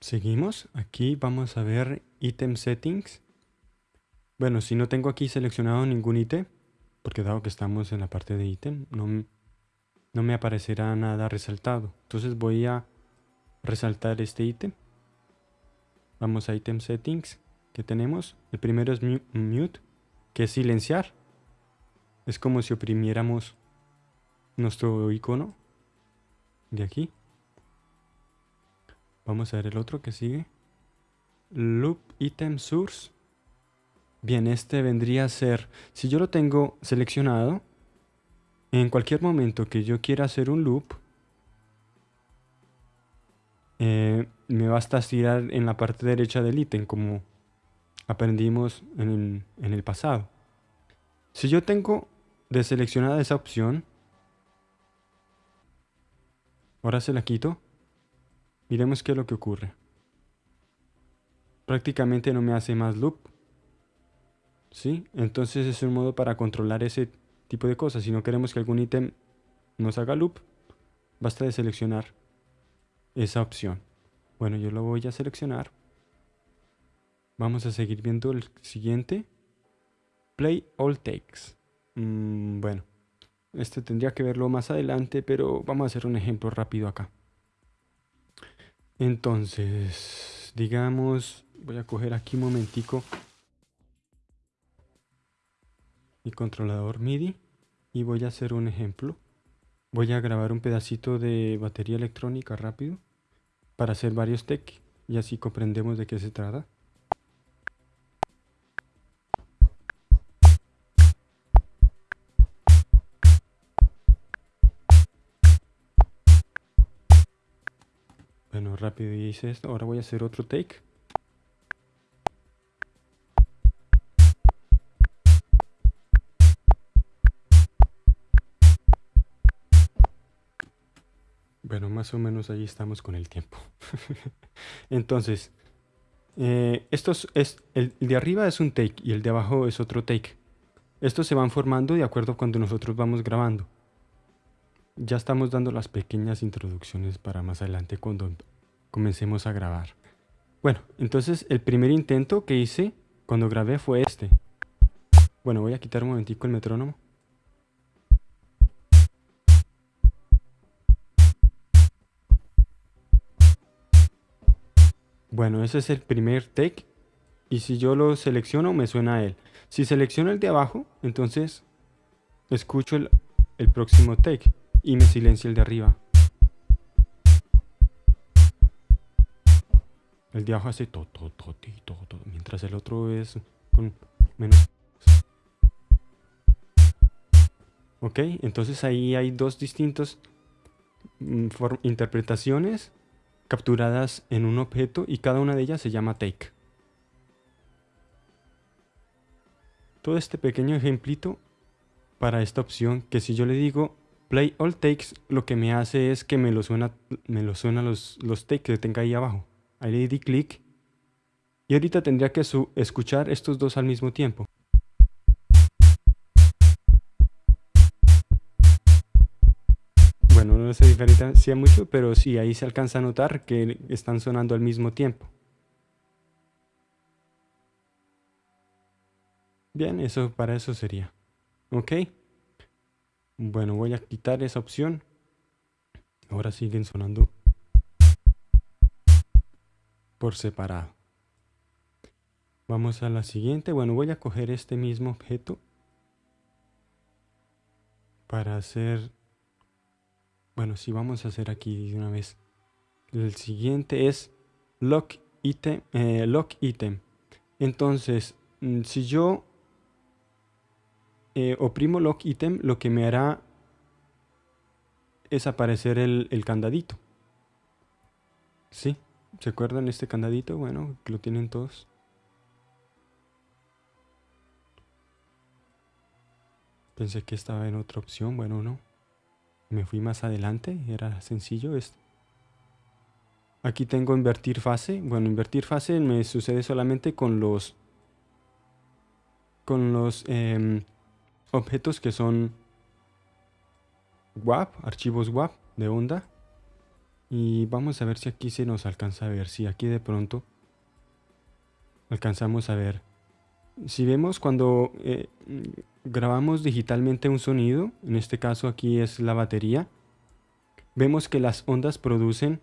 Seguimos. Aquí vamos a ver Item Settings. Bueno, si no tengo aquí seleccionado ningún ítem, porque dado que estamos en la parte de ítem, no, no me aparecerá nada resaltado. Entonces voy a resaltar este ítem. Vamos a Item Settings que tenemos. El primero es Mute, que es silenciar. Es como si oprimiéramos nuestro icono de aquí. Vamos a ver el otro que sigue. Loop Item Source. Bien, este vendría a ser, si yo lo tengo seleccionado, en cualquier momento que yo quiera hacer un loop, eh, me basta estirar en la parte derecha del ítem, como aprendimos en el pasado. Si yo tengo deseleccionada esa opción, ahora se la quito, miremos qué es lo que ocurre. Prácticamente no me hace más loop. ¿Sí? Entonces es un modo para controlar ese tipo de cosas. Si no queremos que algún ítem nos haga loop, basta de seleccionar esa opción. Bueno, yo lo voy a seleccionar. Vamos a seguir viendo el siguiente. Play all takes. Mm, bueno, este tendría que verlo más adelante, pero vamos a hacer un ejemplo rápido acá. Entonces, digamos, voy a coger aquí un momentico mi controlador MIDI y voy a hacer un ejemplo. Voy a grabar un pedacito de batería electrónica rápido para hacer varios tech y así comprendemos de qué se trata. Bueno, rápido hice esto. Ahora voy a hacer otro take. Bueno, más o menos ahí estamos con el tiempo. Entonces, eh, es, el de arriba es un take y el de abajo es otro take. Estos se van formando de acuerdo cuando nosotros vamos grabando. Ya estamos dando las pequeñas introducciones para más adelante cuando comencemos a grabar. Bueno, entonces el primer intento que hice cuando grabé fue este. Bueno, voy a quitar un momentico el metrónomo. Bueno, ese es el primer take. Y si yo lo selecciono, me suena a él. Si selecciono el de abajo, entonces escucho el, el próximo take y me silencia el de arriba. El de abajo hace todo, todo, todo, todo, mientras el otro es con menos. Ok, entonces ahí hay dos distintos mm, interpretaciones capturadas en un objeto y cada una de ellas se llama take. Todo este pequeño ejemplito para esta opción que si yo le digo Play all takes lo que me hace es que me lo suena, me lo suena los, los takes que tenga ahí abajo. Ahí le di clic y ahorita tendría que escuchar estos dos al mismo tiempo. Bueno, no se diferencia mucho, pero sí, ahí se alcanza a notar que están sonando al mismo tiempo. Bien, eso para eso sería. ¿Ok? Bueno, voy a quitar esa opción. Ahora siguen sonando por separado. Vamos a la siguiente. Bueno, voy a coger este mismo objeto para hacer... Bueno, sí, vamos a hacer aquí de una vez. El siguiente es lock item. Eh, lock item. Entonces, mm, si yo eh, oprimo lock item, lo que me hará es aparecer el, el candadito. ¿Sí? ¿Se acuerdan este candadito? Bueno, lo tienen todos. Pensé que estaba en otra opción. Bueno, no. Me fui más adelante. Era sencillo esto. Aquí tengo invertir fase. Bueno, invertir fase me sucede solamente con los... Con los... Em, objetos que son WAP, archivos WAP de onda. Y vamos a ver si aquí se nos alcanza a ver. Si aquí de pronto alcanzamos a ver. Si vemos cuando eh, grabamos digitalmente un sonido, en este caso aquí es la batería, vemos que las ondas producen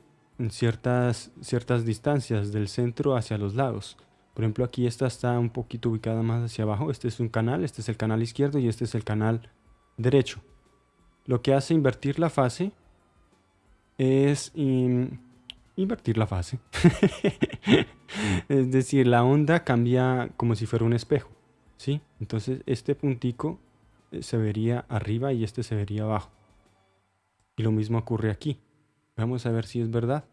ciertas, ciertas distancias del centro hacia los lados. Por ejemplo, aquí esta está un poquito ubicada más hacia abajo. Este es un canal, este es el canal izquierdo y este es el canal derecho. Lo que hace invertir la fase es invertir la fase. es decir, la onda cambia como si fuera un espejo. ¿sí? Entonces este puntico eh, se vería arriba y este se vería abajo. Y lo mismo ocurre aquí. Vamos a ver si es verdad.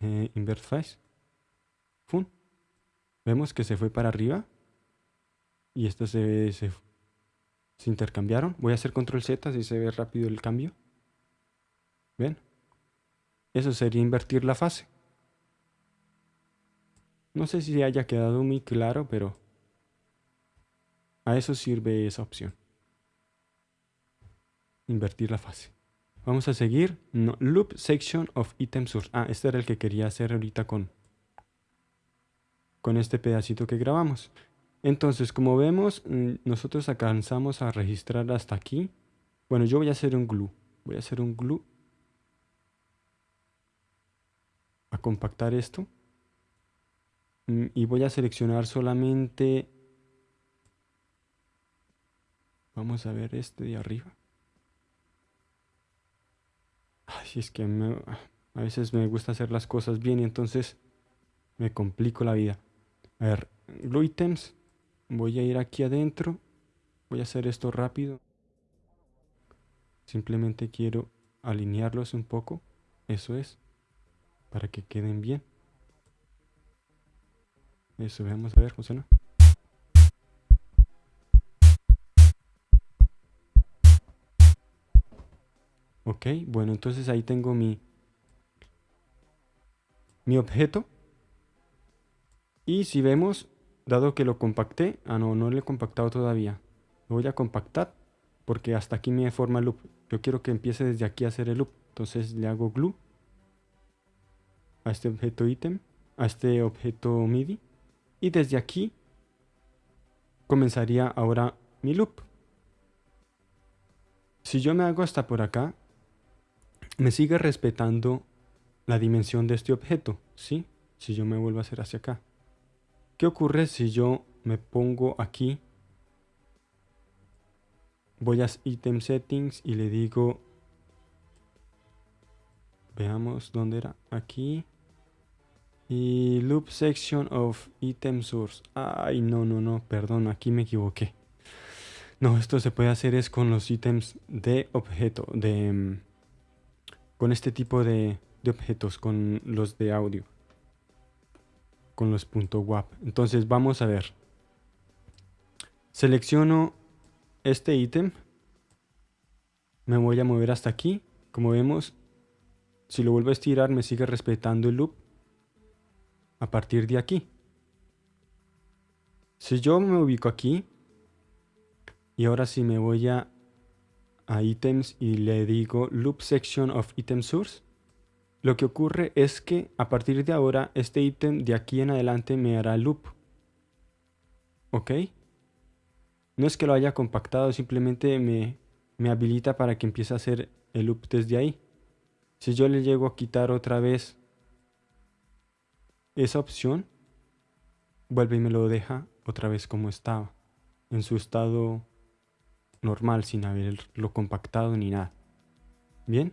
Eh, invert face. Fun. Vemos que se fue para arriba. Y esto se, se, intercambiaron. Voy a hacer control Z si se ve rápido el cambio. ¿Ven? Eso sería invertir la fase. No sé si haya quedado muy claro, pero a eso sirve esa opción. Invertir la fase. Vamos a seguir. loop section of item source. Ah, este era el que quería hacer ahorita con, con este pedacito que grabamos. Entonces, como vemos, mm, nosotros alcanzamos a registrar hasta aquí. Bueno, yo voy a hacer un glue. Voy a hacer un glue. A compactar esto. Mm, y voy a seleccionar solamente... Vamos a ver este de arriba. Ay, es que a veces me gusta hacer las cosas bien y entonces me complico la vida. A ver, glue items. Voy a ir aquí adentro. Voy a hacer esto rápido. Simplemente quiero alinearlos un poco. Eso es. Para que queden bien. Eso, veamos a ver, funciona. Ok, bueno, entonces ahí tengo mi, mi objeto. Y si vemos, dado que lo compacté, ah no, no lo he compactado todavía. Lo voy a compactar porque hasta aquí me forma el loop. Yo quiero que empiece desde aquí a hacer el loop. Entonces le hago glue a este objeto ítem, a este objeto MIDI. Y desde aquí comenzaría ahora mi loop. Si yo me hago hasta por acá, me sigue respetando la dimensión de este objeto, ¿sí? Si yo me vuelvo a hacer hacia acá. ¿Qué ocurre si yo me pongo aquí? Voy a Item Settings y le digo... Veamos dónde era. Aquí. Y Loop Section of Item Source. Ay, no, no, no, perdón, aquí me equivoqué. No, esto se puede hacer es con los ítems de objeto, de mm, con este tipo de, objetos, con los de audio, con los .wap. Entonces vamos a ver. Selecciono este ítem. Me voy a mover hasta aquí. Como vemos, si lo vuelvo a estirar me sigue respetando el loop a partir de aquí. Si yo me ubico aquí y ahora si me voy a a items y le digo loop section of item source, lo que ocurre es que a partir de ahora este ítem de aquí en adelante me hará loop. ¿Ok? No es que lo haya compactado, simplemente me, me habilita para que empiece a hacer el loop desde ahí. Si yo le llego a quitar otra vez esa opción, vuelve y me lo deja otra vez como estaba, en su estado normal sin haberlo compactado ni nada. Bien.